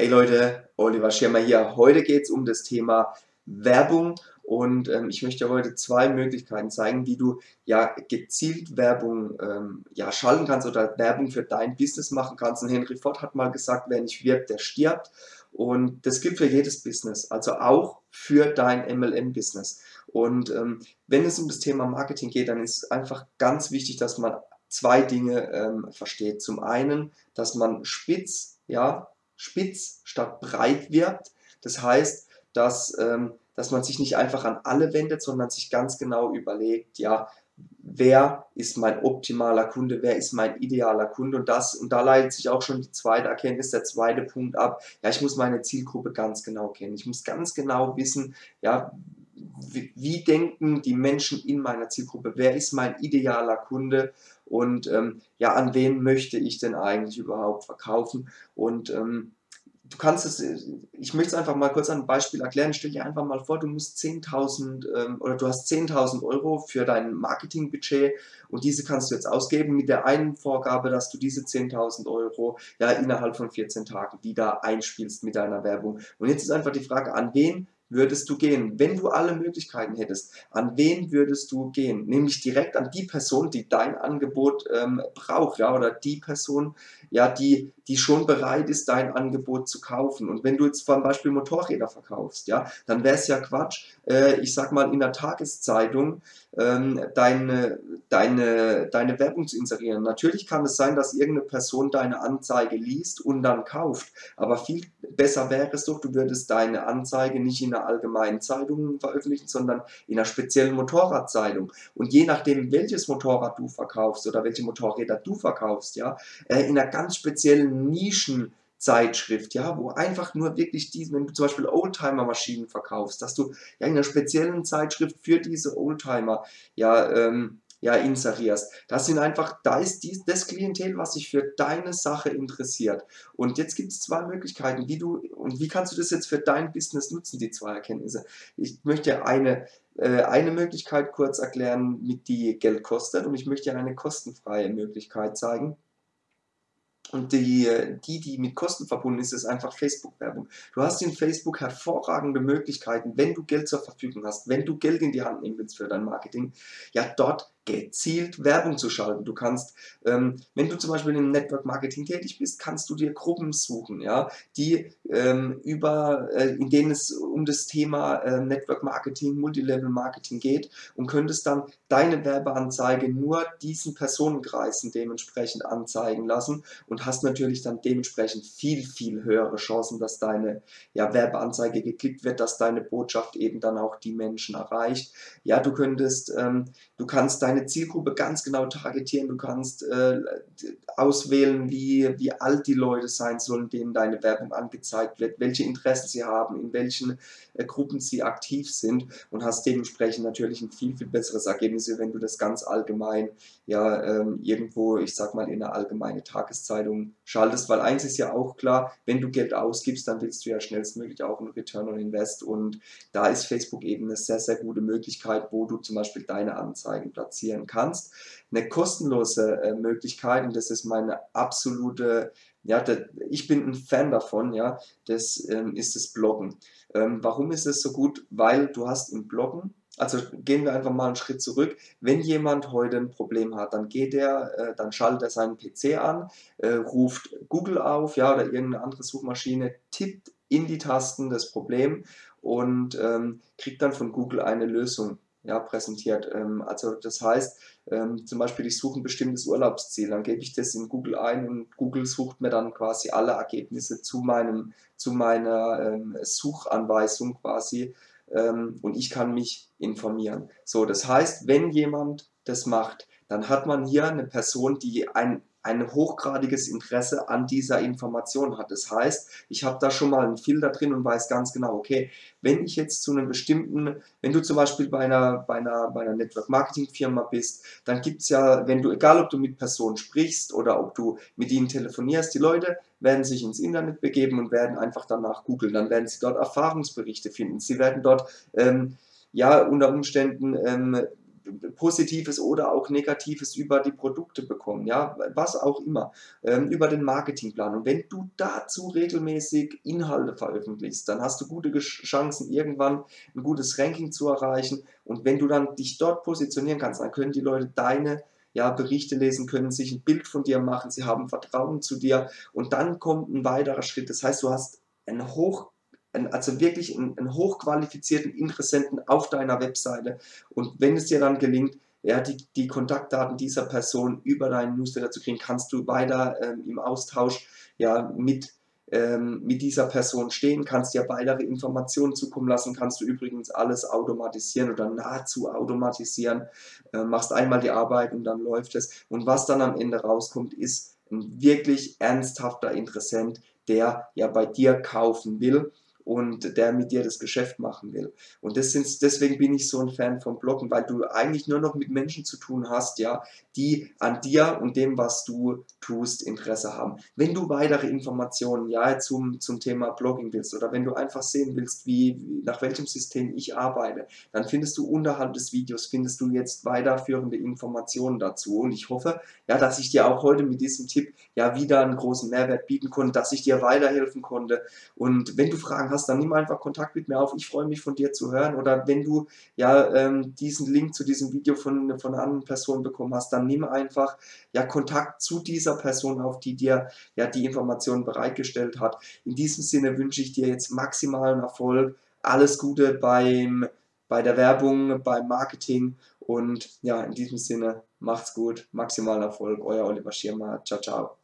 Hey Leute, Oliver Schirmer hier. Heute geht es um das Thema Werbung und ähm, ich möchte heute zwei Möglichkeiten zeigen, wie du ja gezielt Werbung ähm, ja, schalten kannst oder Werbung für dein Business machen kannst. Und Henry Ford hat mal gesagt, wer nicht wirbt, der stirbt. Und das gilt für jedes Business, also auch für dein MLM-Business. Und ähm, wenn es um das Thema Marketing geht, dann ist es einfach ganz wichtig, dass man zwei Dinge ähm, versteht. Zum einen, dass man spitz, ja, spitz statt breit wirkt. Das heißt, dass, ähm, dass man sich nicht einfach an alle wendet, sondern sich ganz genau überlegt, ja, wer ist mein optimaler Kunde, wer ist mein idealer Kunde und das und da leitet sich auch schon die zweite Erkenntnis, der zweite Punkt ab. Ja, ich muss meine Zielgruppe ganz genau kennen. Ich muss ganz genau wissen, ja, wie, wie denken die Menschen in meiner Zielgruppe, wer ist mein idealer Kunde und ähm, ja, an wen möchte ich denn eigentlich überhaupt verkaufen und ähm, du kannst es, ich möchte es einfach mal kurz an einem Beispiel erklären. Stell dir einfach mal vor, du musst 10.000 ähm, oder du hast 10.000 Euro für dein Marketingbudget und diese kannst du jetzt ausgeben mit der einen Vorgabe, dass du diese 10.000 Euro ja innerhalb von 14 Tagen wieder einspielst mit deiner Werbung. Und jetzt ist einfach die Frage, an wen würdest du gehen? Wenn du alle Möglichkeiten hättest, an wen würdest du gehen? Nämlich direkt an die Person, die dein Angebot ähm, braucht, ja, oder die Person, ja, die, die schon bereit ist, dein Angebot zu kaufen. Und wenn du jetzt zum Beispiel Motorräder verkaufst, ja, dann wäre es ja Quatsch, äh, ich sag mal in der Tageszeitung ähm, deine, deine, deine Werbung zu inserieren. Natürlich kann es sein, dass irgendeine Person deine Anzeige liest und dann kauft, aber viel besser wäre es doch, du würdest deine Anzeige nicht in einer allgemeinen Zeitung veröffentlichen, sondern in einer speziellen Motorradzeitung. Und je nachdem, welches Motorrad du verkaufst oder welche Motorräder du verkaufst, ja, äh, in einer ganz speziellen Nischen Zeitschrift, ja, wo einfach nur wirklich diese, wenn du zum Beispiel Oldtimer-Maschinen verkaufst, dass du ja in einer speziellen Zeitschrift für diese Oldtimer ja, ähm, ja inserierst. Das sind einfach, da ist dies, das Klientel, was sich für deine Sache interessiert. Und jetzt gibt es zwei Möglichkeiten, wie du und wie kannst du das jetzt für dein Business nutzen, die zwei Erkenntnisse. Ich möchte eine äh, eine Möglichkeit kurz erklären, mit die Geld kostet und ich möchte eine kostenfreie Möglichkeit zeigen. Und die, die, die mit Kosten verbunden ist, ist einfach Facebook-Werbung. Du hast in Facebook hervorragende Möglichkeiten, wenn du Geld zur Verfügung hast, wenn du Geld in die Hand nehmen willst für dein Marketing, ja dort gezielt Werbung zu schalten. Du kannst, ähm, wenn du zum Beispiel im Network Marketing tätig bist, kannst du dir Gruppen suchen, ja, die ähm, über, äh, in denen es um das Thema äh, Network Marketing, Multilevel Marketing geht und könntest dann deine Werbeanzeige nur diesen Personenkreisen dementsprechend anzeigen lassen und hast natürlich dann dementsprechend viel, viel höhere Chancen, dass deine ja, Werbeanzeige geklickt wird, dass deine Botschaft eben dann auch die Menschen erreicht. Ja, du könntest, ähm, du kannst deine deine Zielgruppe ganz genau targetieren. Du kannst äh, auswählen, wie, wie alt die Leute sein sollen, denen deine Werbung angezeigt wird, welche Interessen sie haben, in welchen äh, Gruppen sie aktiv sind und hast dementsprechend natürlich ein viel, viel besseres Ergebnis, wenn du das ganz allgemein ja ähm, irgendwo, ich sag mal, in eine allgemeine Tageszeitung schaltest, weil eins ist ja auch klar, wenn du Geld ausgibst, dann willst du ja schnellstmöglich auch einen Return on Invest und da ist Facebook eben eine sehr, sehr gute Möglichkeit, wo du zum Beispiel deine Anzeigen platzierst finanzieren kannst. Eine kostenlose äh, Möglichkeit, und das ist meine absolute, ja, das, ich bin ein Fan davon, ja, das ähm, ist das Bloggen. Ähm, warum ist es so gut? Weil du hast im Bloggen, also gehen wir einfach mal einen Schritt zurück. Wenn jemand heute ein Problem hat, dann geht er, äh, dann schaltet er seinen PC an, äh, ruft Google auf, ja, oder irgendeine andere Suchmaschine, tippt in die Tasten das Problem und ähm, kriegt dann von Google eine Lösung ja, präsentiert. Ähm, also das heißt, ähm, zum Beispiel ich suche ein bestimmtes Urlaubsziel, dann gebe ich das in Google ein und Google sucht mir dann quasi alle Ergebnisse zu, meinem, zu meiner ähm, Suchanweisung quasi ähm, und ich kann mich informieren. So, das heißt, wenn jemand das macht, dann hat man hier eine Person, die ein ein hochgradiges Interesse an dieser Information hat. Das heißt, ich habe da schon mal einen Filter drin und weiß ganz genau, okay, wenn ich jetzt zu einem bestimmten, wenn du zum Beispiel bei einer, bei einer, bei einer Network Marketing Firma bist, dann gibt es ja, wenn du, egal ob du mit Personen sprichst oder ob du mit ihnen telefonierst, die Leute werden sich ins Internet begeben und werden einfach danach googeln. Dann werden sie dort Erfahrungsberichte finden. Sie werden dort, ähm, ja, unter Umständen ähm, Positives oder auch Negatives über die Produkte bekommen, ja, was auch immer, ähm, über den Marketingplan. Und wenn du dazu regelmäßig Inhalte veröffentlichst, dann hast du gute Chancen, irgendwann ein gutes Ranking zu erreichen. Und wenn du dann dich dort positionieren kannst, dann können die Leute deine ja, Berichte lesen können, sich ein Bild von dir machen, sie haben Vertrauen zu dir und dann kommt ein weiterer Schritt. Das heißt, du hast ein hoch also wirklich einen, einen, hochqualifizierten Interessenten auf deiner Webseite. Und wenn es dir dann gelingt, ja, die, die Kontaktdaten dieser Person über deinen Newsletter zu kriegen, kannst du weiter ähm, im Austausch ja, mit, ähm, mit dieser Person stehen, kannst dir weitere Informationen zukommen lassen, kannst du übrigens alles automatisieren oder nahezu automatisieren, äh, machst einmal die Arbeit und dann läuft es. Und was dann am Ende rauskommt, ist ein wirklich ernsthafter Interessent, der ja bei dir kaufen will und der mit dir das Geschäft machen will. Und das sind, deswegen bin ich so ein Fan vom Bloggen, weil du eigentlich nur noch mit Menschen zu tun hast, ja, die an dir und dem, was du tust, Interesse haben. Wenn du weitere Informationen ja, zum, zum Thema Blogging willst oder wenn du einfach sehen willst, wie, nach welchem System ich arbeite, dann findest du unterhalb des Videos, findest du jetzt weiterführende Informationen dazu. Und ich hoffe, ja, dass ich dir auch heute mit diesem Tipp ja wieder einen großen Mehrwert bieten konnte, dass ich dir weiterhelfen konnte. Und wenn du Hast, dann nimm einfach Kontakt mit mir auf. Ich freue mich von dir zu hören. Oder wenn du ja ähm, diesen Link zu diesem Video von, von einer anderen Person bekommen hast, dann nimm einfach ja Kontakt zu dieser Person auf, die dir ja die Informationen bereitgestellt hat. In diesem Sinne wünsche ich dir jetzt maximalen Erfolg. Alles Gute beim, bei der Werbung, beim Marketing und ja, in diesem Sinne macht's gut, maximalen Erfolg, euer Oliver Schirmer, ciao, ciao.